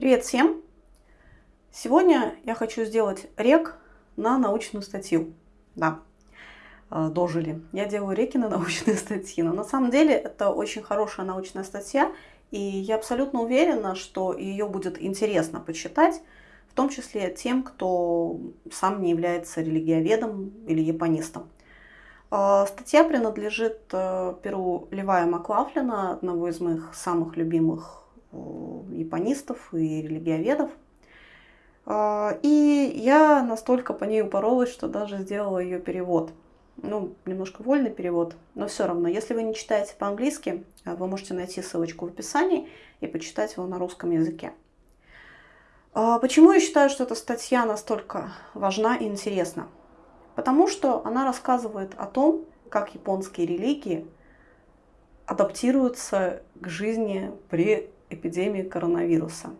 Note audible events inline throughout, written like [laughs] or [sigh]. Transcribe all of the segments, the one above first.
Привет всем! Сегодня я хочу сделать рек на научную статью. Да, э, дожили. Я делаю реки на [laughs] научные статьи. Но на самом деле это очень хорошая научная статья, и я абсолютно уверена, что ее будет интересно почитать, в том числе тем, кто сам не является религиоведом или японистом. Э, статья принадлежит э, перу Левая Маклафлина, одного из моих самых любимых японистов и религиоведов. А, и я настолько по ней упоролась, что даже сделала ее перевод. Ну, немножко вольный перевод, но все равно. Если вы не читаете по-английски, а, вы можете найти ссылочку в описании и почитать его на русском языке. А, почему я считаю, что эта статья настолько важна и интересна? Потому что она рассказывает о том, как японские религии адаптируются к жизни при эпидемии коронавируса.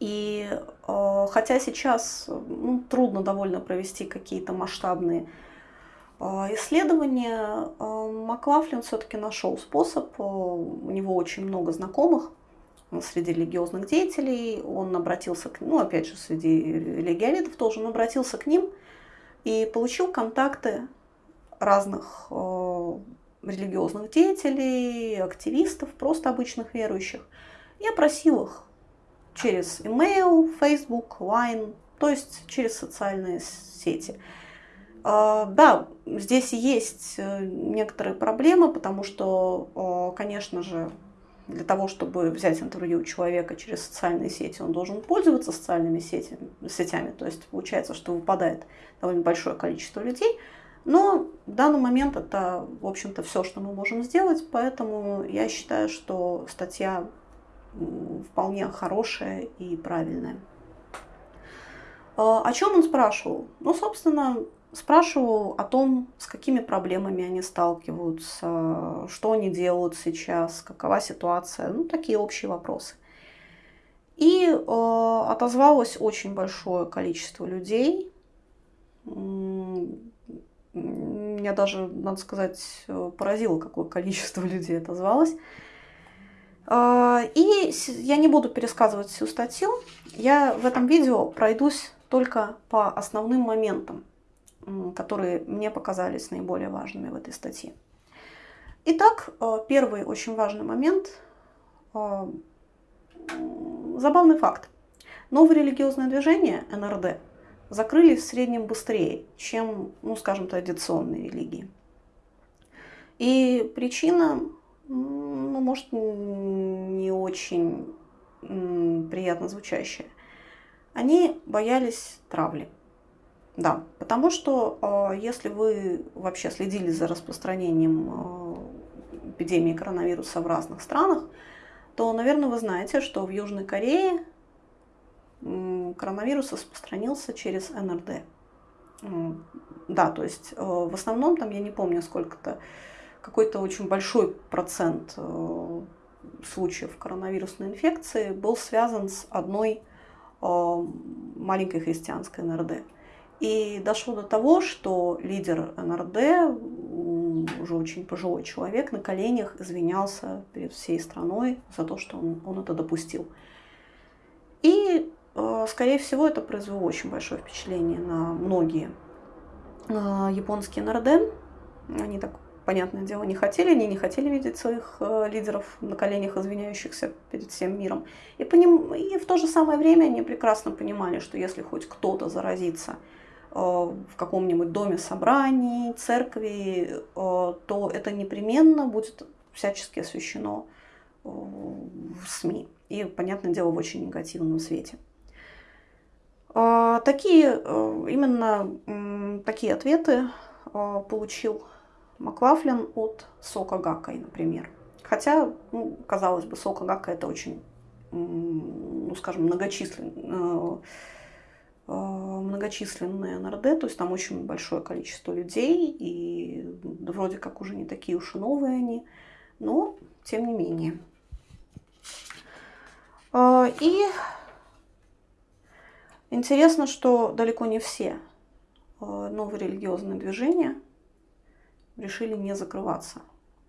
И э, хотя сейчас ну, трудно довольно провести какие-то масштабные э, исследования, э, Маклафлин все-таки нашел способ, э, у него очень много знакомых среди религиозных деятелей, он обратился к, ну опять же среди религиоведов тоже, он обратился к ним и получил контакты разных э, религиозных деятелей, активистов, просто обычных верующих, и опросил их через email, Facebook, Line, то есть через социальные сети. А, да, здесь есть э, некоторые проблемы, потому что, конечно же, для того, чтобы взять интервью у человека через социальные сети, он должен пользоваться социальными сетями, сетями. То есть получается, что выпадает довольно большое количество людей. Но в данный момент это, в общем-то, все, что мы можем сделать. Поэтому я считаю, что статья вполне хорошая и правильная. А, о чем он спрашивал? Ну, собственно, спрашивал о том, с какими проблемами они сталкиваются, что они делают сейчас, какова ситуация, ну, такие общие вопросы. И э, отозвалось очень большое количество людей. Меня даже, надо сказать, поразило, какое количество [laughs] людей отозвалось. А, и я не буду пересказывать всю статью, я в этом видео пройдусь только по основным моментам, которые мне показались наиболее важными в этой статье. Итак, э, первый очень важный момент э, – забавный факт. Новое религиозное движение, НРД, закрыли в среднем быстрее, чем, ну, скажем, традиционные религии. И причина ну, может, не очень приятно звучащее. Они боялись травли. Да, потому что а, если вы вообще следили за распространением а, эпидемии коронавируса в разных странах, то, наверное, вы знаете, что в Южной Корее коронавирус распространился через НРД. Да, то есть а, в основном там, я не помню, сколько-то какой-то очень большой процент э, случаев коронавирусной инфекции был связан с одной э, маленькой христианской НРД. И дошло до того, что лидер НРД, уже очень пожилой человек, на коленях извинялся перед всей страной за то, что он, он это допустил. И, э, скорее всего, это произвело очень большое впечатление на многие японские НРД. Они так понятное дело, не хотели, они не хотели видеть своих э, лидеров на коленях, извиняющихся перед всем миром. И, поним... и в то же самое время они прекрасно понимали, что если хоть кто-то заразится э, в каком-нибудь доме собраний, церкви, э, то это непременно будет всячески освещено э, в СМИ. И, понятное дело, в очень негативном свете. Э, такие, э, именно такие ответы получил Маклафлин от сока Гаккой, например. Хотя, ну, казалось бы, сока Гакка это очень, ну, скажем, многочисленное, э, многочисленные НРД, то есть там очень большое количество людей, и вроде как уже не такие уж и новые они, но тем не менее. Э, и интересно, что далеко не все э, новые религиозные движения – решили не закрываться.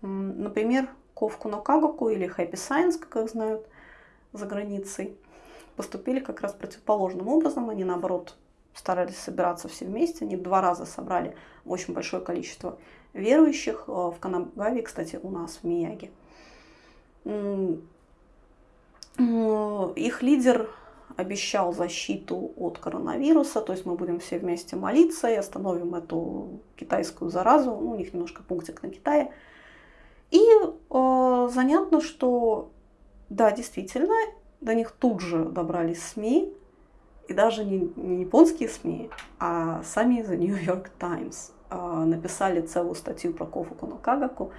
Например, Ковку на Кагоку или Happy Science, как их знают за границей, поступили как раз противоположным образом. Они, наоборот, старались собираться все вместе. Они два раза собрали очень большое количество верующих. Э, в Канагаве, кстати, у нас в Мияге. Их лидер обещал защиту от коронавируса, то есть мы будем все вместе молиться и остановим эту китайскую заразу. Ну, у них немножко пунктик на Китае. И э, занятно, что да, действительно, до них тут же добрались СМИ, и даже не, не японские СМИ, а сами The New York Times э, написали целую статью про Кофуку Кагаку,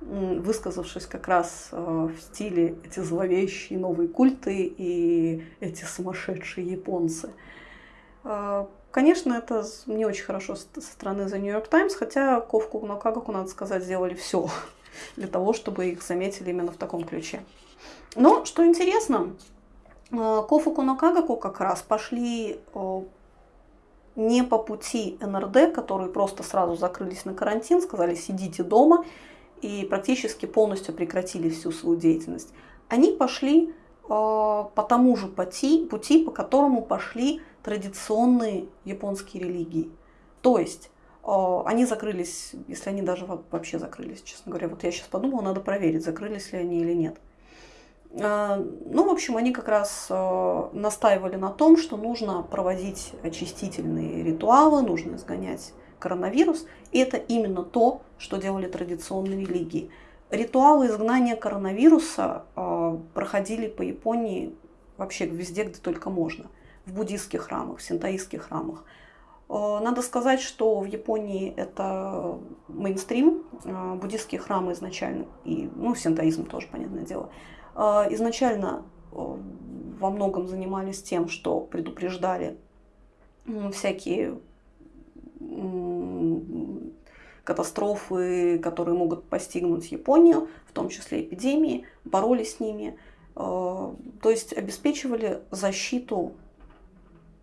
высказавшись как раз э, в стиле эти зловещие новые культы и эти сумасшедшие японцы. Э, конечно, это не очень хорошо со стороны The New York Times, хотя Ковку Кагаку, надо сказать, сделали все [laughs] для того, чтобы их заметили именно в таком ключе. Но, что интересно, э, Кофуку Накагаку как раз пошли не по пути НРД, которые просто сразу закрылись на карантин, сказали сидите дома и практически полностью прекратили всю свою деятельность. Они пошли э, по тому же пути, пути, по которому пошли традиционные японские религии. То есть они закрылись, если они даже вообще закрылись, честно говоря. Вот я сейчас подумала, надо проверить, закрылись ли они или нет. А, ну, в общем, они как раз настаивали на том, что нужно проводить очистительные ритуалы, нужно изгонять коронавирус. Это именно то, что делали традиционные религии. Ритуалы изгнания коронавируса а, проходили по Японии вообще везде, где только можно. В буддийских храмах, в синтаистских храмах. Надо сказать, что в Японии это мейнстрим, буддийские храмы изначально, и ну, синтоизм тоже, понятное дело, а, изначально э, во многом занимались тем, что предупреждали всякие катастрофы, которые могут постигнуть Японию, в том числе эпидемии, боролись с ними, а, то есть обеспечивали защиту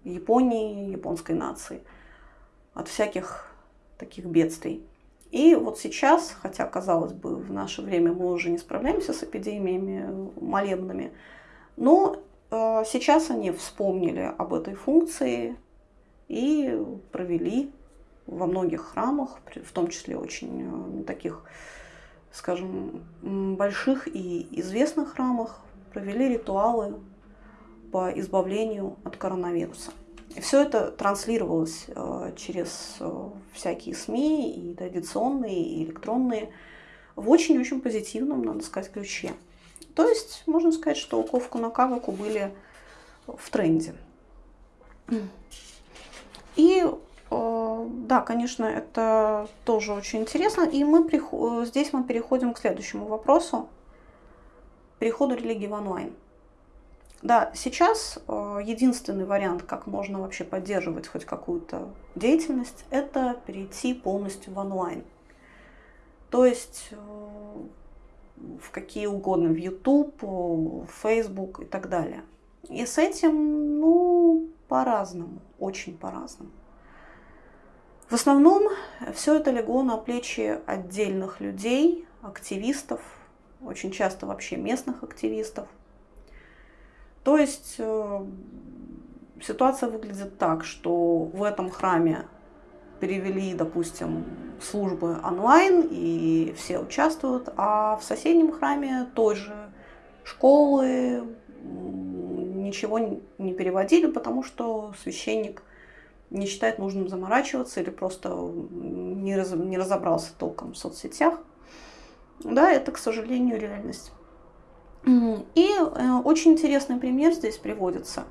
Японии, японской нации от всяких таких бедствий. И вот сейчас, хотя, казалось бы, в наше время мы уже не справляемся с эпидемиями молебными, но э, сейчас они вспомнили об этой функции и провели во многих храмах, в том числе очень э, таких, скажем, больших и известных храмах, провели ритуалы по избавлению от коронавируса. И все это транслировалось э, через э, всякие СМИ, и традиционные, и электронные, в очень-очень позитивном, надо сказать, ключе. То есть, можно сказать, что Ковку на Каваку были в тренде. И да, конечно, это тоже очень интересно. И мы здесь мы переходим к следующему вопросу. Переходу религии в онлайн. Да, сейчас э, единственный вариант, как можно вообще поддерживать хоть какую-то деятельность, это перейти полностью в онлайн. То есть э, в какие угодно, в YouTube, в Facebook и так далее. И с этим, ну, по-разному, очень по-разному. В основном все это легло на плечи отдельных людей, активистов, очень часто вообще местных активистов – то есть э, ситуация выглядит так, что в этом храме перевели, допустим, службы онлайн, и все участвуют, а в соседнем храме тоже школы ничего не переводили, потому что священник не считает нужным заморачиваться или просто не, раз, не разобрался толком в соцсетях. Да, это, к сожалению, реальность. И э, очень интересный пример здесь приводится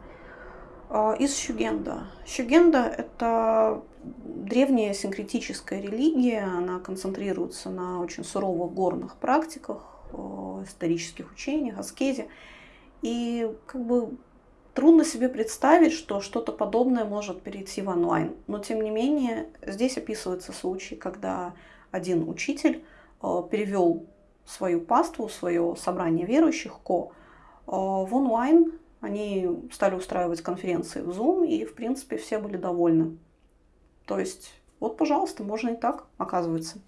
э, из Щугенда. Щугенда – это древняя синкретическая религия, она концентрируется на очень суровых горных практиках, э, исторических учениях, аскезе. И как бы трудно себе представить, что что-то подобное может перейти в онлайн. Но тем не менее, здесь описывается случай, когда один учитель перевел свою паству, свое собрание верующих ко э, в онлайн. Они стали устраивать конференции в Zoom, и, в принципе, все были довольны. То есть, вот, пожалуйста, можно и так, оказывается.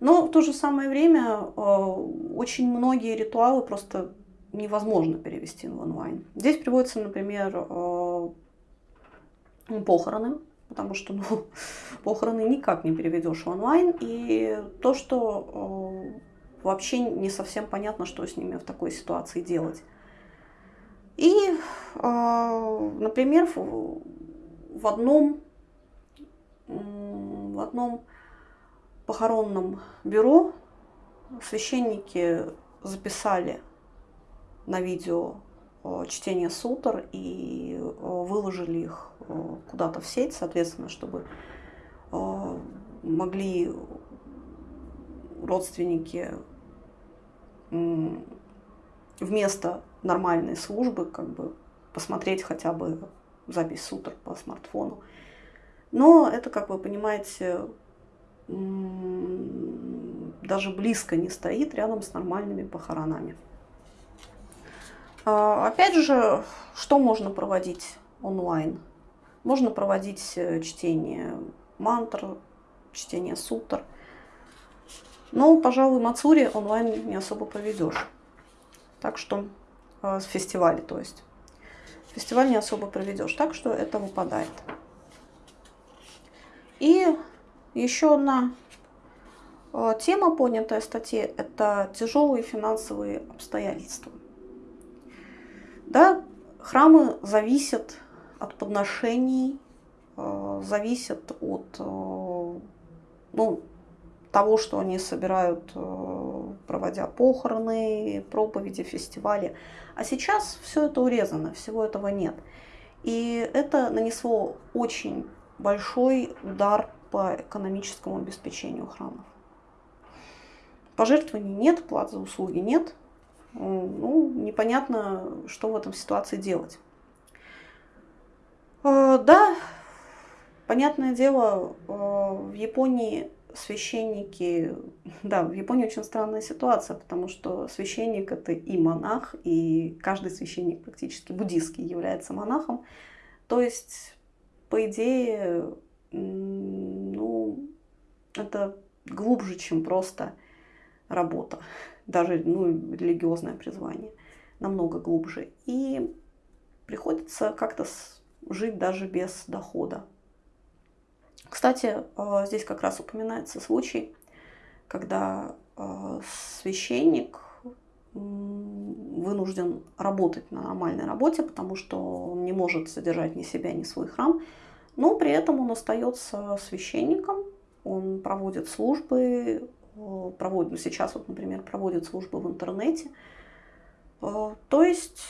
Но в то же самое время э, очень многие ритуалы просто невозможно перевести в онлайн. Здесь приводится, например, э, похороны, потому что ну, [laughs] похороны никак не переведешь в онлайн. И то, что э, вообще не совсем понятно, что с ними в такой ситуации делать. И, э, например, в одном, в одном похоронном бюро священники записали на видео э, чтение сутр и э, выложили их э, куда-то в сеть, соответственно, чтобы могли родственники вместо нормальной службы как бы посмотреть хотя бы запись сутр по смартфону. Но это, как вы понимаете, даже близко не стоит рядом с нормальными похоронами. А, опять же, что можно проводить онлайн? Можно проводить э, чтение мантр, чтение сутр. Но, пожалуй, Мацури онлайн не особо проведешь. Так что, э, с фестиваля, то есть. Фестиваль не особо проведешь, так что это выпадает. И еще одна э, тема, понятая в статье, это тяжелые финансовые обстоятельства. Да, храмы зависят от подношений, э, зависят от э, ну, того, что они собирают, э, проводя похороны, проповеди, фестивали. А сейчас все это урезано, всего этого нет. И это нанесло очень большой удар по экономическому обеспечению храмов. Пожертвований нет, плат за услуги нет – ну, непонятно, что в этом ситуации делать. Э, да, понятное дело, э, в Японии священники, [laughs] да, в Японии очень странная ситуация, потому что священник это и монах, и каждый священник практически буддийский является монахом. То есть, по идее, ну, это глубже, чем просто работа даже ну, религиозное призвание, намного глубже. И приходится как-то жить даже без дохода. Кстати, э, здесь как раз упоминается случай, когда э, священник вынужден работать на нормальной работе, потому что он не может содержать ни себя, ни свой храм, но при этом он остается священником, он проводит службы, проводят, ну, сейчас вот, например, проводят службы в интернете. Э, то есть,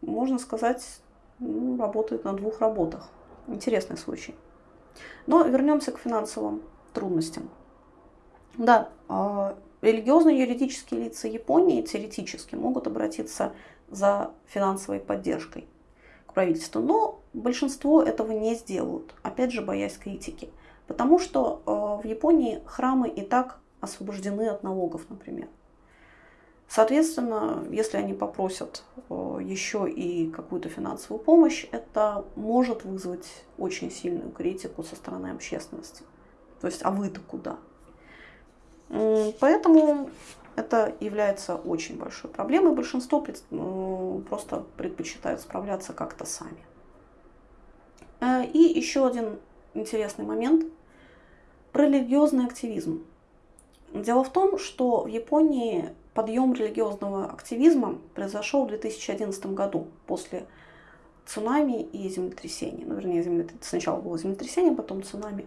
можно сказать, ну, работает на двух работах. Интересный случай. Но вернемся к финансовым трудностям. Да, э, религиозно-юридические лица Японии теоретически могут обратиться за финансовой поддержкой к правительству, но большинство этого не сделают, опять же, боясь критики. Потому что э, в Японии храмы и так освобождены от налогов, например. Соответственно, если они попросят э, еще и какую-то финансовую помощь, это может вызвать очень сильную критику со стороны общественности. То есть, а вы-то куда? Поэтому это является очень большой проблемой. Большинство просто предпочитают справляться как-то сами. Э, и еще один интересный момент про религиозный активизм. Дело в том, что в Японии подъем религиозного активизма произошел в 2011 году после цунами и землетрясения. Ну, вернее, землетрясение. сначала было землетрясение, потом цунами.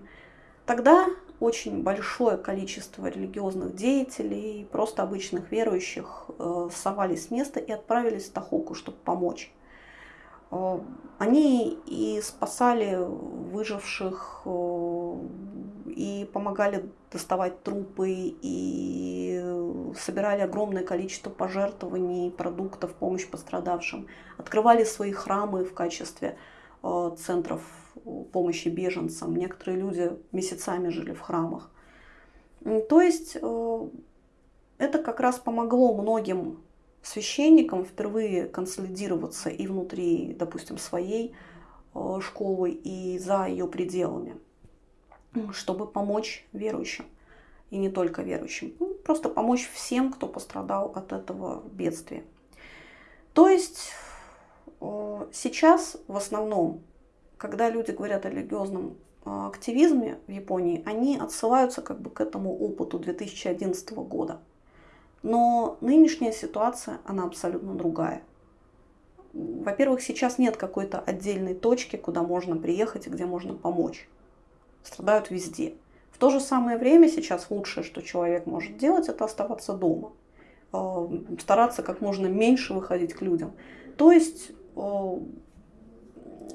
Тогда очень большое количество религиозных деятелей, просто обычных верующих э, сорвались с места и отправились в Тахоку, чтобы помочь. Э, они и спасали выживших, э, и помогали доставать трупы, и собирали огромное количество пожертвований, продуктов, помощь пострадавшим. Открывали свои храмы в качестве э, центров помощи беженцам. Некоторые люди месяцами жили в храмах. То есть это как раз помогло многим священникам впервые консолидироваться и внутри, допустим, своей э, школы, и за ее пределами, чтобы помочь верующим. И не только верующим. Ну, просто помочь всем, кто пострадал от этого бедствия. То есть э, сейчас в основном, когда люди говорят о религиозном э, активизме в Японии, они отсылаются как бы к этому опыту 2011 года. Но нынешняя ситуация, она абсолютно другая. Во-первых, сейчас нет какой-то отдельной точки, куда можно приехать и где можно помочь. Страдают везде. В то же самое время сейчас лучшее, что человек может делать, это оставаться дома. Э, стараться как можно меньше выходить к людям. То есть э,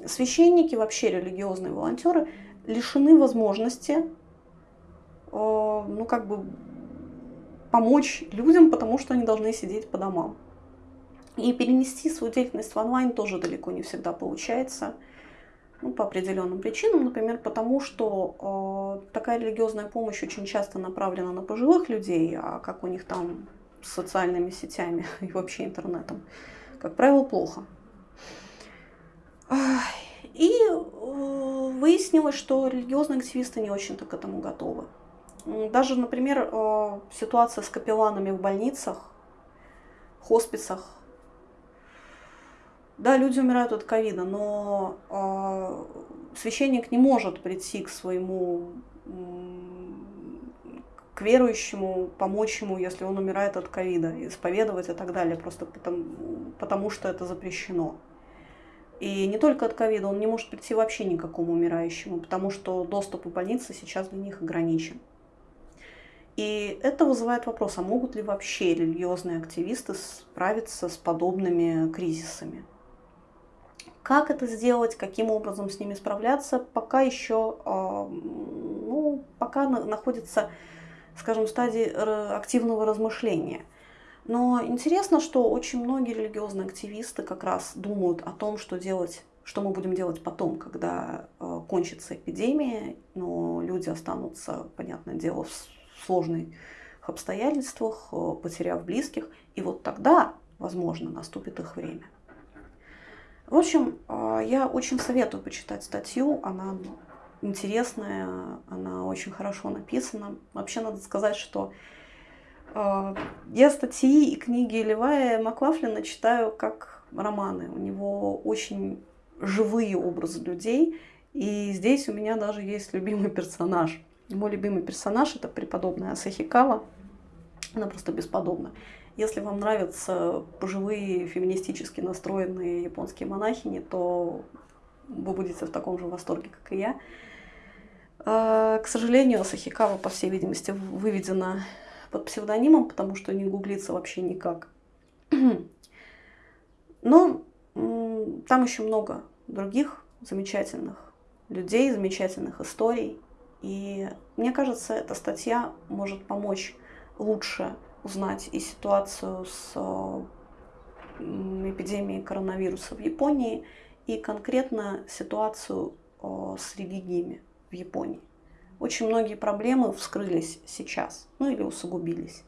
священники, вообще религиозные волонтеры лишены возможности э, ну, как бы помочь людям, потому что они должны сидеть по домам. И перенести свою деятельность в онлайн тоже далеко не всегда получается. Ну, по определенным причинам, например, потому что э, такая религиозная помощь очень часто направлена на пожилых людей, а как у них там с социальными сетями [laughs] и вообще интернетом, как правило, плохо. И э, выяснилось, что религиозные активисты не очень-то к этому готовы. Даже, например, э, ситуация с капелланами в больницах, хосписах. Да, люди умирают от ковида, но э, священник не может прийти к своему к верующему, помочь ему, если он умирает от ковида, исповедовать и так далее, просто потому, потому что это запрещено. И не только от ковида, он не может прийти вообще никакому умирающему, потому что доступ в больницы сейчас для них ограничен. И это вызывает вопрос, а могут ли вообще религиозные активисты справиться с подобными кризисами? Как это сделать, каким образом с ними справляться, пока еще, а, ну, пока находится, скажем, в стадии активного размышления. Но интересно, что очень многие религиозные активисты как раз думают о том, что делать что мы будем делать потом, когда э, кончится эпидемия, но люди останутся, понятное дело, в сложных обстоятельствах, э, потеряв близких. И вот тогда, возможно, наступит их время. В общем, э, я очень советую почитать статью. Она интересная, она очень хорошо написана. Вообще надо сказать, что э, я статьи и книги Левая Маклафлина читаю как романы. У него очень живые образы людей. И здесь у меня даже есть любимый персонаж – мой любимый персонаж это преподобная Асахикава. Она просто бесподобна. Если вам нравятся пожилые феминистически настроенные японские монахини, то вы будете в таком же восторге, как и я. А, к сожалению, Асахикава, по всей видимости, выведена под псевдонимом, потому что не гуглится вообще никак. [clears throat] Но там еще много других замечательных людей, замечательных историй. И мне кажется, эта статья может помочь лучше узнать и ситуацию с эпидемией коронавируса в Японии, и конкретно ситуацию с религиями в Японии. Очень многие проблемы вскрылись сейчас, ну или усугубились.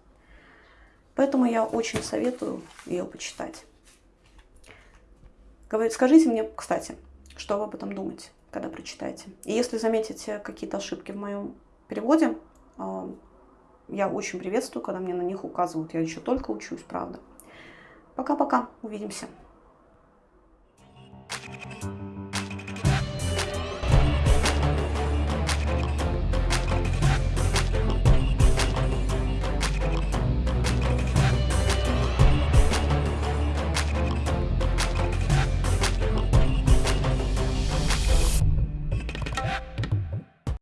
Поэтому я очень советую ее почитать. Скажите мне, кстати, что вы об этом думаете? Когда прочитаете. И если заметите какие-то ошибки в моем переводе, а, я очень приветствую, когда мне на них указывают. Я еще только учусь, правда. Пока-пока, увидимся.